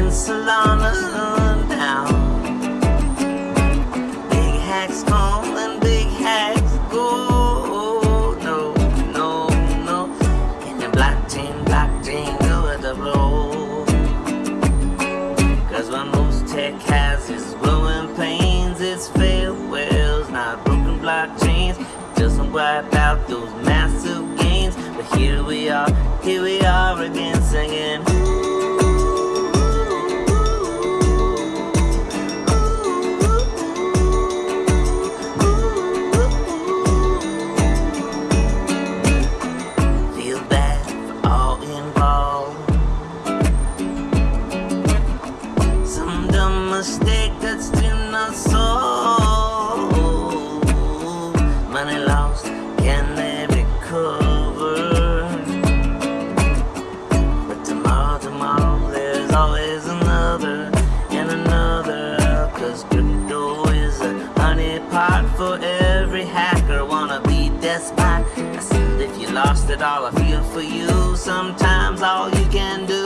and Solana down. Big hacks come and big hacks go. No, no, no. In the blockchain, blockchain, go with the flow. Cause what most tech has is glowing pains, it's farewells, not broken blockchains. Doesn't wipe out those massive gains. But here we are, here we are. Involved. Some dumb mistake that's in our soul. Money lost, can they recover? But tomorrow, tomorrow, there's always another and another. Cause crypto is a honeypot for every I if you lost it all, I feel for you. Sometimes all you can do